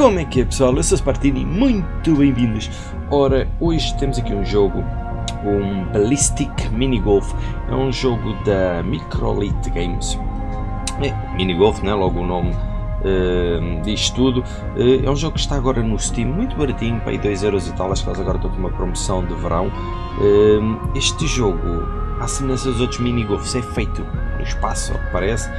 Como é que é pessoal? Eu sou Spartini, muito bem-vindos! Ora, hoje temos aqui um jogo, um Ballistic Mini Golf, é um jogo da Microlite Games. É, Mini Golf, né? logo o nome uh, diz tudo. Uh, é um jogo que está agora no Steam, muito baratinho, para aí 2€ e tal, acho que eles agora estão com uma promoção de verão. Uh, este jogo, à semelhança dos outros Mini Golfs, é feito no espaço, ao que parece.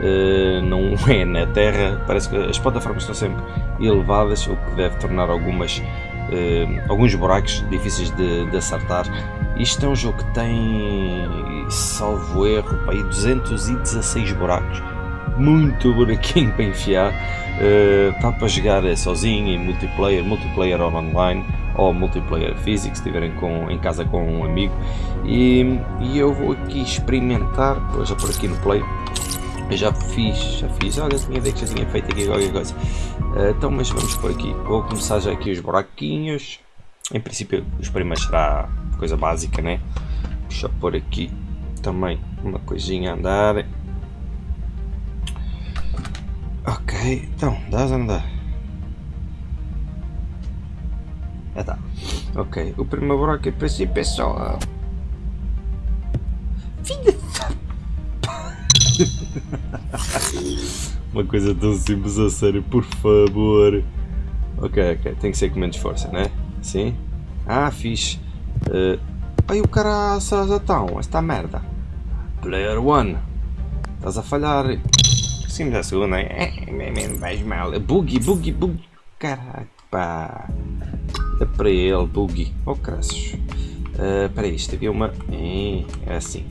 Uh, não é na Terra, parece que as plataformas estão sempre elevadas, o que deve tornar algumas, uh, alguns buracos difíceis de, de, acertar. Isto é um jogo que tem, salvo erro, aí 216 buracos, muito buraquinho para enfiar, uh, dá para jogar sozinho em multiplayer, multiplayer online ou multiplayer físico, se estiverem com, em casa com um amigo. E, e eu vou aqui experimentar, vou já por aqui no play eu já fiz, já fiz, olha, tinha que já tinha feito aqui qualquer coisa. Uh, então, mas vamos por aqui. Vou começar já aqui os buraquinhos. Em princípio, os primeiros será coisa básica, né? Deixa pôr aqui também uma coisinha a andar. Ok, então, dá a andar. Já tá. Ok, o primeiro buraco em princípio é só... Uma coisa tão simples a sério, por favor. Ok, ok, tem que ser com menos força, né? Sim? Ah, fixe. Uh, ai, o cara já estão, esta merda. Player 1. Estás a falhar. Sim, da segunda, é, vais mal. Boogie, boogie, boogie. Caraca, pá. É para ele, boogie. Oh, craços. Uh, para isto havia uma... É assim.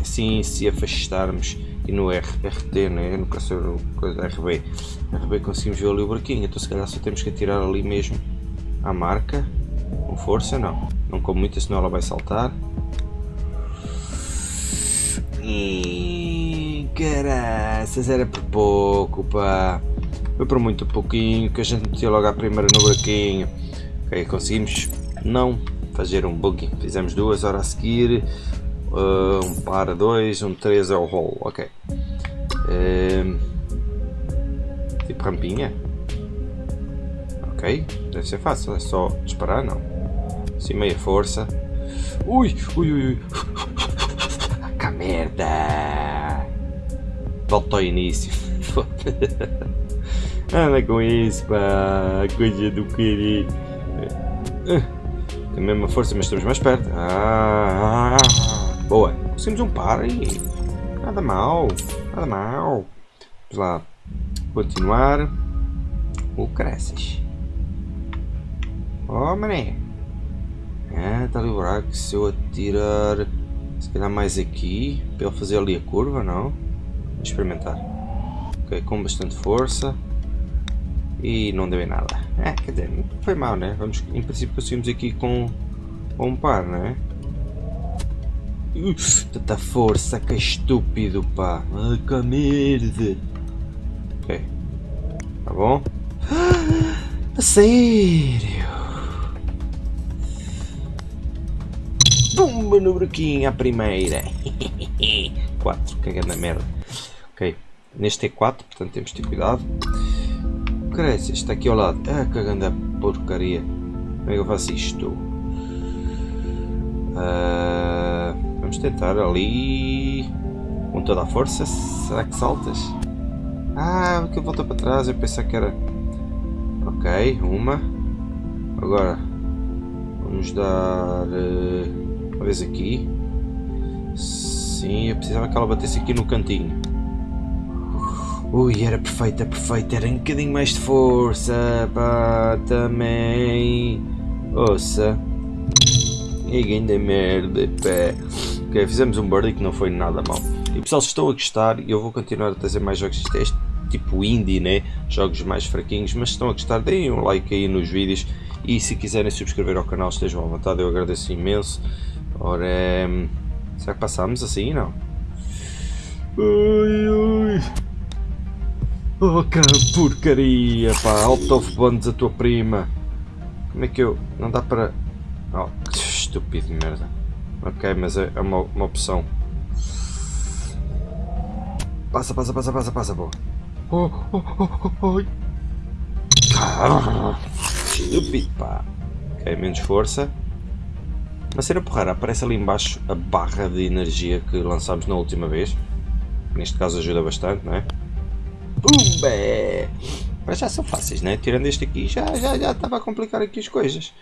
Assim se afastarmos e no R, RT, né? no caso coisa RB, RB conseguimos ver ali o buraquinho, então se calhar só temos que atirar ali mesmo a marca, com força não, não com muita senão ela vai saltar. E caraças, era por pouco pá, foi por muito pouquinho que a gente metia logo a primeira no buraquinho. Ok, conseguimos não fazer um bug, fizemos duas horas a seguir, Uh, um par, dois, um três é o roll, ok. Uh, tipo rampinha. Ok, deve ser fácil, é só disparar, não. Sim, meia força. Ui, ui, ui, ui. Que merda! Volta ao início. Anda com isso, pá. Coisa do querido. Tem a mesma força, mas estamos mais perto. Ah, ah, ah. Boa. Conseguimos um par e nada mal. Nada mal. Vamos lá. Continuar. O cresces. Oh, mané. Está ali o buraco. Se eu atirar... Se calhar mais aqui. Para ele fazer ali a curva, não? Vamos experimentar. Ok, com bastante força. E não deu em nada. É, quer dizer, não foi mal, né? Vamos, em princípio conseguimos aqui com, com um par, não é? Tanta força, que estúpido, pá. Ai, que merda. Ok. Tá bom? A sério? Pumba no buraquinho, a primeira. 4, cagando a merda. Ok. Neste é 4, portanto temos de ter cuidado. Cresce, está aqui ao lado. Ah, cagando a porcaria. Como é que eu faço isto? Uh... Vamos tentar ali com toda a força. Será que saltas? Ah, que volta para trás. Eu pensei que era. Ok, uma. Agora vamos dar uh, uma vez aqui. Sim, eu precisava que ela batesse aqui no cantinho. Ui, era perfeita, perfeita. Era um bocadinho mais de força. Pá, também. Ouça. E ainda merda, pé. Ok, fizemos um birdie que não foi nada mal. E pessoal, se estão a gostar, eu vou continuar a trazer mais jogos. Isto é este tipo indie, né? Jogos mais fraquinhos, mas se estão a gostar, deem um like aí nos vídeos. E se quiserem subscrever ao canal, estejam à vontade, eu agradeço imenso. Ora, hum, será que passamos assim? Não. Ai, ai. Oh, que porcaria, pá. Out of bonds a tua prima. Como é que eu... Não dá para... Oh, que estúpido merda. Ok, mas é, é uma, uma opção. Passa, passa, passa, passa, passa, boa. Oh, oh, oh, oh, oh. Pá. Ok, menos força. Uma cena porreira, aparece ali embaixo a barra de energia que lançámos na última vez. Neste caso ajuda bastante, não é? Pumba! Mas já são fáceis, né? Tirando este aqui, já, já, já estava a complicar aqui as coisas.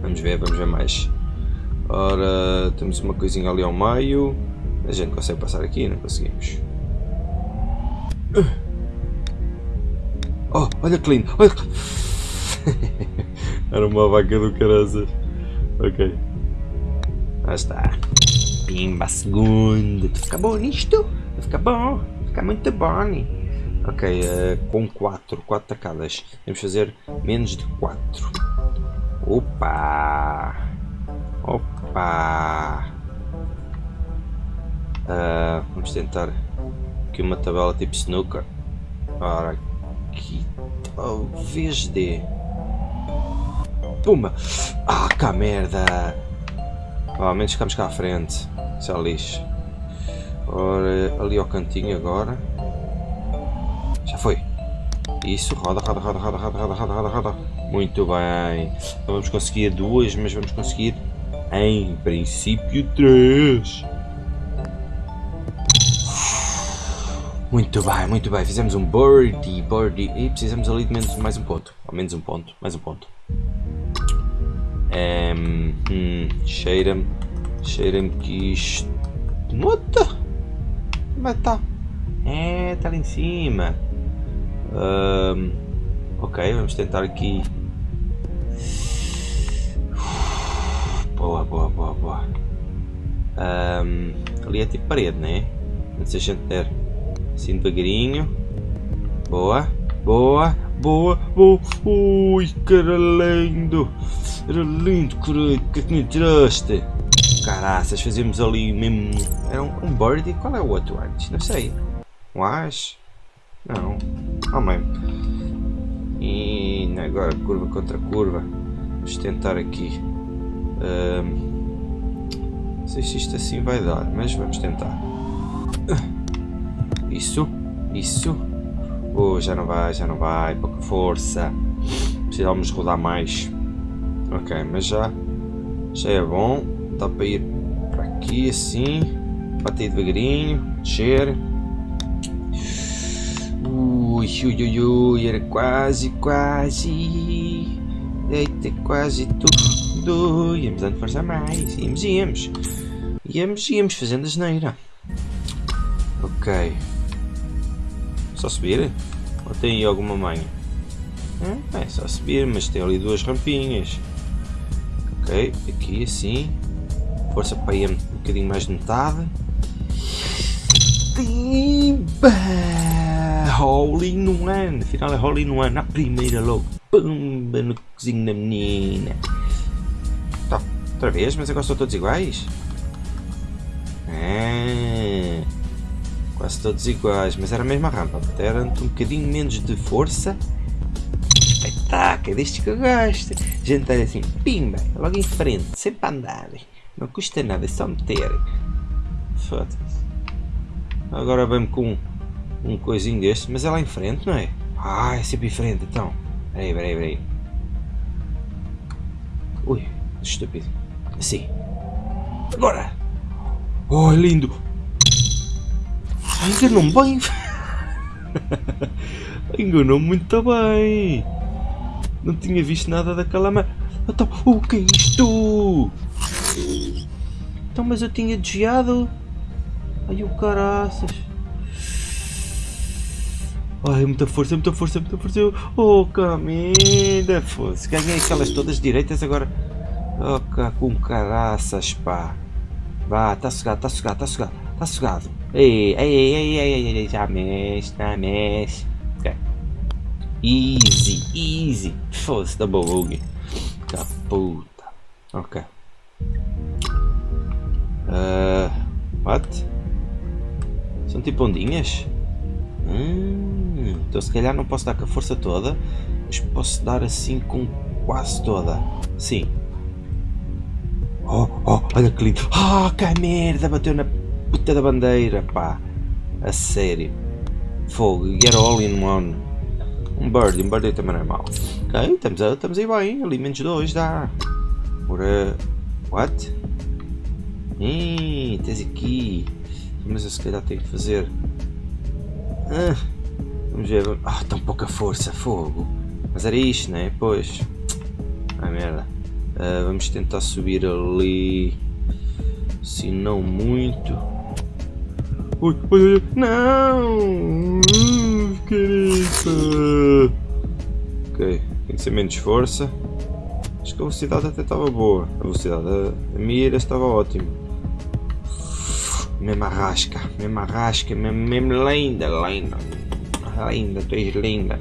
Vamos ver, vamos ver mais. Ora, temos uma coisinha ali ao meio. A gente consegue passar aqui? Não conseguimos. Oh, olha que lindo! Olha... Era uma vaca do caraças. Ok. Lá está. Pimba, segundo. Fica bom nisto? Fica bom. Fica muito bom. Ok, uh, com 4. 4 tacadas. Temos que fazer menos de 4. Opa! Opa! Uh, vamos tentar aqui uma tabela tipo snooker. Ora, aqui talvez dê. Puma! Ah, cá merda! Oh, ao menos ficamos cá à frente. Isso é lixo. Ora, ali ao cantinho agora. Já foi. Isso, roda, roda, roda, roda, roda, roda, roda, roda. Muito bem. Não vamos conseguir duas, mas vamos conseguir, em princípio, três. Muito bem, muito bem. Fizemos um birdie, birdie. E precisamos ali de menos, mais um ponto. Ao menos um ponto, mais um ponto. Um, hum, cheira-me, cheira-me que isto... Nota! Mas tá. É, está ali em cima. Um, ok, vamos tentar aqui. Boa, boa, boa, boa. Um, ali é tipo parede, né? Antes a gente der assim devagarinho. Boa, boa, boa, boa. Ui, cara lindo. Era lindo, caralho. O que é que me tiraste? Caraças, fazemos ali mesmo. Era um, um birdie? Qual é o outro antes? Não sei. Um as? Não. Oh, mesmo. E agora curva contra curva. Vamos tentar aqui. Não sei se isto assim vai dar, mas vamos tentar. Isso, isso. Oh, já não vai, já não vai. Pouca força. Precisamos rodar mais. Ok, mas já, já é bom. Dá para ir para aqui assim. Bater devagarinho. Descer. Ui, ui, ui, ui, era quase, quase. Eita, quase tudo. Íamos dando força mais. Íamos, íamos. Íamos, íamos fazendo a geneira. Ok. Só subir? Ou tem aí alguma manha? Hum, é só subir, mas tem ali duas rampinhas. Ok, aqui assim. Força para ir um bocadinho mais de metade. Timba! Holy no one! Afinal é Holy no one, na primeira logo. Pumba no cozinho da menina. Tá, outra vez, mas agora são todos iguais? Ah, quase todos iguais, mas era a mesma rampa. Era um bocadinho menos de força. Espetáculo, deste que eu gosto. Gente está assim, pimba, logo em frente, sempre a andar. Não custa nada, é só meter. Foda-se. Agora vamos com um coisinho deste, mas é lá em frente, não é? Ah, é sempre em frente, então. Peraí, peraí, peraí. Ui, estúpido. Assim. Agora! Oh, é lindo! Enganou-me bem! Enganou-me muito bem! Não tinha visto nada daquela ma... Então, o que é isto? Então, mas eu tinha desviado. Ai, o caraças. Ai, muita força, muita força, muita força. Oh, camida, fosse. Ganhei aquelas todas direitas agora. Oh, com caraças, pá. Vá, tá sugado, tá sugado, tá sugado, tá sugado. Ei, ei, ei, ei, ei, ei, já mexe, já mexe. Ok. Easy, easy. Fosse, double bug. Da puta. Ok. Uh, what? São tipo ondinhas? Hum, então se calhar não posso dar com a força toda, mas posso dar assim com quase toda. Sim. Oh, oh, olha que lindo. Ah, oh, que merda, bateu na puta da bandeira, pá. A sério. Fogo, get all in one. Um birdie, um birdie também não é mau. Ok, estamos, a, estamos aí bem, ali menos 2 dá. Ora, what? Ih, tens aqui. Mas eu se calhar tenho que fazer. Ah, vamos ver. Ah, tão pouca força, fogo. Mas era isto, né? Pois. Ah, merda. Uh, vamos tentar subir ali. Se não muito. Ui, ui, ui. Não! Careta! Ok, tem que ser menos força. Acho que a velocidade até estava boa. A velocidade, a, a mira estava ótima. Mesmo arrasca, mesmo arrasca, mesmo, linda, linda. Linda, tu és linda.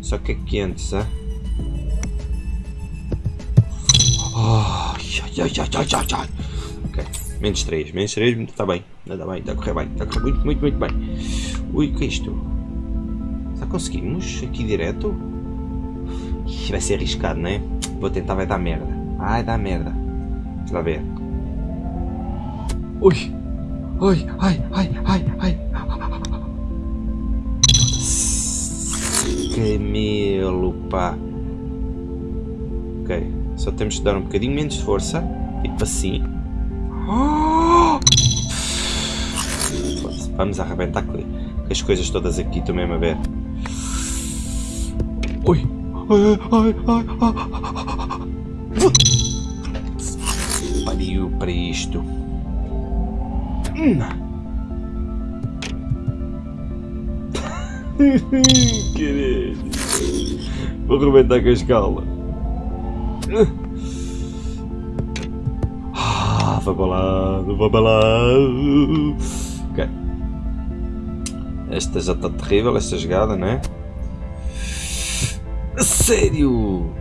Só que é quente, sabe? Oh, ai, ai, ai, ai, ai. Ok, menos 3, menos 3, está bem, está bem, está a correr bem, está a correr muito, muito, muito bem. Ui, o que é isto? Já conseguimos aqui direto? Vai ser arriscado, não é? Vou tentar, vai dar merda. Vai dar merda. Vamos lá ver. Ui! Ai, ai, ai, ai, ai. Camelo, pá. Ok, só temos de dar um bocadinho menos de força. Tipo assim. Vamos arrebentar com as coisas todas aqui, estou mesmo a ver. Ui! Ai, ai, ai, ai, Pariu para isto. Hum. Querido. Vou arrebentar com a escala. Ah, vai para lá, vai para lá. Ok. Esta já está terrível, esta jogada, não é? Sério?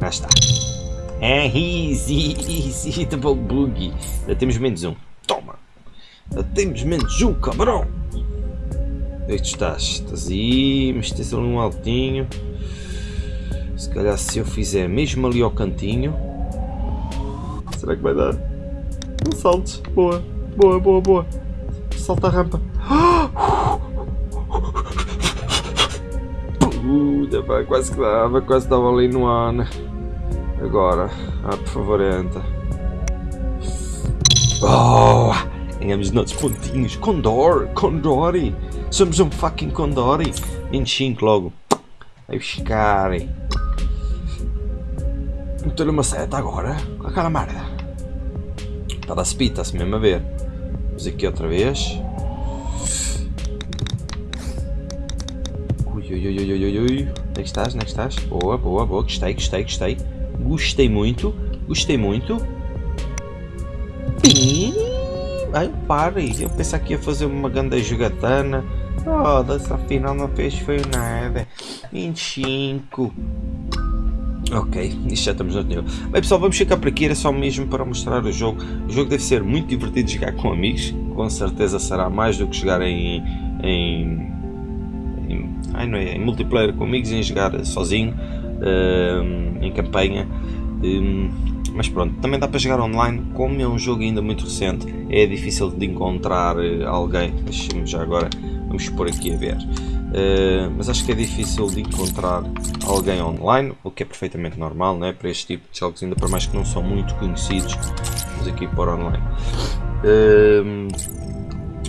Já está. É easy, easy, double boogie. Já temos menos um. Temos menos um, cabrão! Onde é que tu estás? Estás aí, mas tens ali um altinho. Se calhar se eu fizer mesmo ali ao cantinho. Será que vai dar? Um salto. Boa, boa, boa, boa. Salta a rampa. Puta, pá, quase que dava, quase estava ali no ar. Né? Agora, ah, por favor, entra. Oh, ganhamos nossos pontinhos. Condor, Condori. Somos um fucking Condori. 25 logo. Vai buscar. Meter uma seta agora. Com aquela merda. Está a speed, está-se mesmo a ver. Vamos aqui outra vez. Ui, ui, ui, ui, ui, ui. Onde é que estás? Onde é que estás? Boa, boa, boa. Gostei, gostei, gostei. Gostei muito. Gostei muito. Pim. Ai, pare. Eu pensava que ia fazer uma grande jogatana. Oh, dessa final não fez foi nada. 25. Ok, isto já estamos no nível. Bem pessoal, vamos ficar por aqui, era só mesmo para mostrar o jogo. O jogo deve ser muito divertido de jogar com amigos, com certeza será mais do que jogar em, em, em, ai, não é, em multiplayer com amigos, em jogar sozinho, uh, em campanha. Um, mas pronto, também dá para jogar online, como é um jogo ainda muito recente, é difícil de encontrar eh, alguém. Deixa-me já agora, vamos por aqui a ver. Uh, mas acho que é difícil de encontrar alguém online, o que é perfeitamente normal né? para este tipo de jogos, ainda por mais que não são muito conhecidos, vamos aqui para online. Uh,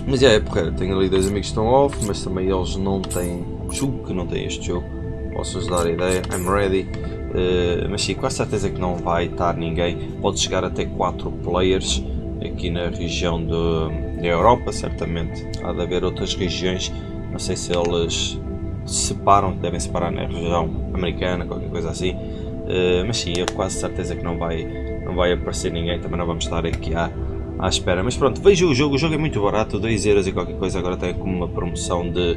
mas é, é porreiro, tenho ali dois amigos que estão off, mas também eles não têm, julgo que não têm este jogo, posso-vos dar a ideia, I'm ready. Uh, mas sim, com certeza que não vai estar ninguém, pode chegar até 4 players aqui na região de, da Europa, certamente. Há de haver outras regiões. Não sei se eles separam, devem separar na região americana, qualquer coisa assim. Uh, mas sim, eu quase certeza que não vai, não vai aparecer ninguém, também não vamos estar aqui à, à espera. Mas pronto, vejo o jogo, o jogo é muito barato, 2€ euros e qualquer coisa, agora tem como uma promoção de,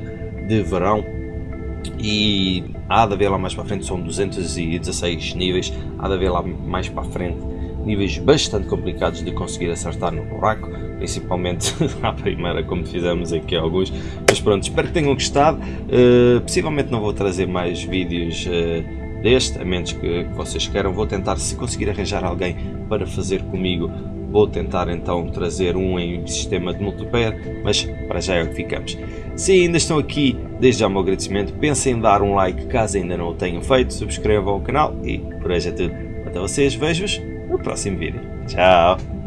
de verão. E há de haver lá mais para frente, são 216 níveis, há de haver lá mais para frente níveis bastante complicados de conseguir acertar no buraco, principalmente à primeira, como fizemos aqui alguns. Mas pronto, espero que tenham gostado. Uh, possivelmente não vou trazer mais vídeos uh, deste, a menos que, que, vocês queiram. Vou tentar, se conseguir arranjar alguém para fazer comigo, Vou tentar então trazer um em sistema de multiplayer, mas para já é o que ficamos. Se ainda estão aqui, desde já o meu agradecimento, pensem em dar um like caso ainda não o tenham feito, subscrevam o canal e por hoje é tudo. Até vocês, vejo-vos no próximo vídeo. Tchau!